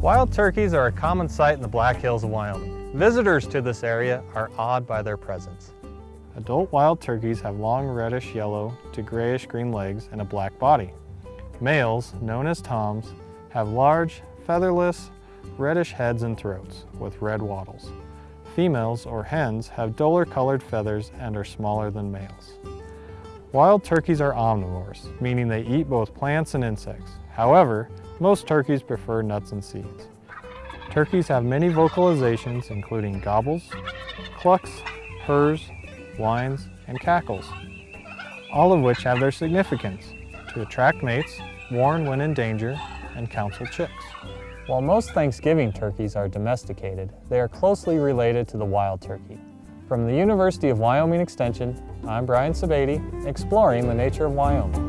Wild turkeys are a common sight in the Black Hills of Wyoming. Visitors to this area are awed by their presence. Adult wild turkeys have long reddish yellow to grayish green legs and a black body. Males, known as toms, have large, featherless, reddish heads and throats with red wattles. Females, or hens, have duller colored feathers and are smaller than males. Wild turkeys are omnivores, meaning they eat both plants and insects. However, most turkeys prefer nuts and seeds. Turkeys have many vocalizations including gobbles, clucks, purrs, whines, and cackles, all of which have their significance to attract mates, warn when in danger, and counsel chicks. While most Thanksgiving turkeys are domesticated, they are closely related to the wild turkey. From the University of Wyoming Extension, I'm Brian Sebade, exploring the nature of Wyoming.